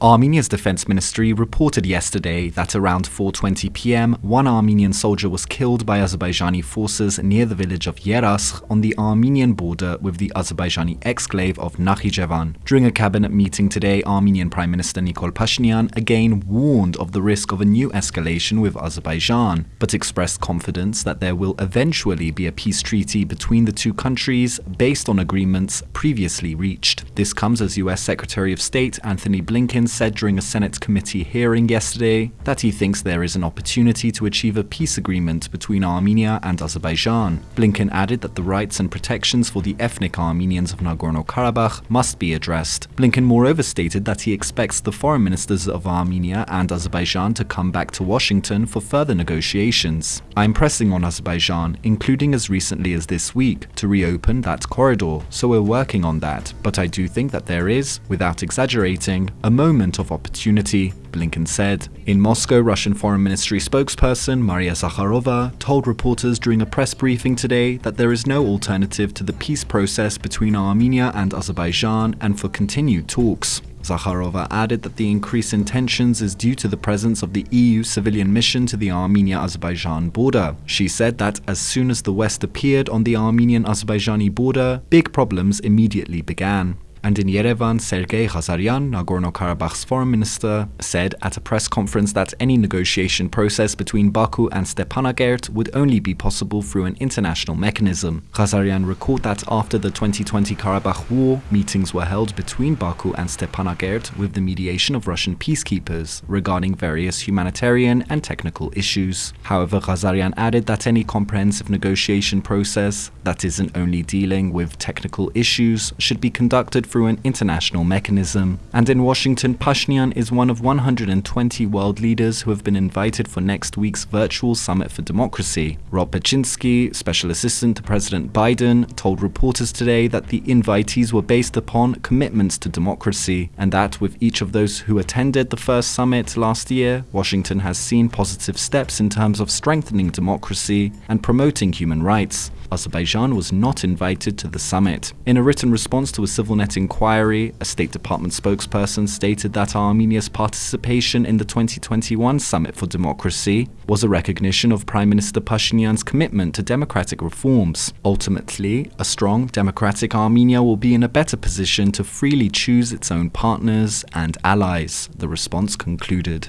Armenia's defense ministry reported yesterday that around 4.20 pm, one Armenian soldier was killed by Azerbaijani forces near the village of Yeraskh on the Armenian border with the Azerbaijani exclave of Nakhichevan. During a cabinet meeting today, Armenian Prime Minister Nikol Pashinyan again warned of the risk of a new escalation with Azerbaijan, but expressed confidence that there will eventually be a peace treaty between the two countries based on agreements previously reached. This comes as US Secretary of State Antony Blinken said during a Senate committee hearing yesterday that he thinks there is an opportunity to achieve a peace agreement between Armenia and Azerbaijan. Blinken added that the rights and protections for the ethnic Armenians of Nagorno-Karabakh must be addressed. Blinken moreover stated that he expects the foreign ministers of Armenia and Azerbaijan to come back to Washington for further negotiations. I'm pressing on Azerbaijan, including as recently as this week, to reopen that corridor, so we're working on that, but I do think that there is, without exaggerating, a moment moment of opportunity, Blinken said. In Moscow, Russian Foreign Ministry spokesperson Maria Zakharova told reporters during a press briefing today that there is no alternative to the peace process between Armenia and Azerbaijan and for continued talks. Zakharova added that the increase in tensions is due to the presence of the EU civilian mission to the Armenia-Azerbaijan border. She said that as soon as the West appeared on the Armenian-Azerbaijani border, big problems immediately began. And in Yerevan, Sergei Ghazaryan, Nagorno-Karabakh's foreign minister, said at a press conference that any negotiation process between Baku and Stepanakert would only be possible through an international mechanism. Ghazaryan recalled that after the 2020 Karabakh war, meetings were held between Baku and Stepanakert with the mediation of Russian peacekeepers regarding various humanitarian and technical issues. However, Ghazaryan added that any comprehensive negotiation process that isn't only dealing with technical issues should be conducted through an international mechanism. And in Washington, Pashinyan is one of 120 world leaders who have been invited for next week's virtual Summit for Democracy. Rob Berschinski, Special Assistant to President Biden, told reporters today that the invitees were based upon commitments to democracy, and that with each of those who attended the first summit last year, Washington has seen positive steps in terms of strengthening democracy and promoting human rights. Azerbaijan was not invited to the summit. In a written response to a CivilNet inquiry, a State Department spokesperson stated that Armenia's participation in the 2021 Summit for Democracy was a recognition of Prime Minister Pashinyan's commitment to democratic reforms. Ultimately, a strong, democratic Armenia will be in a better position to freely choose its own partners and allies, the response concluded.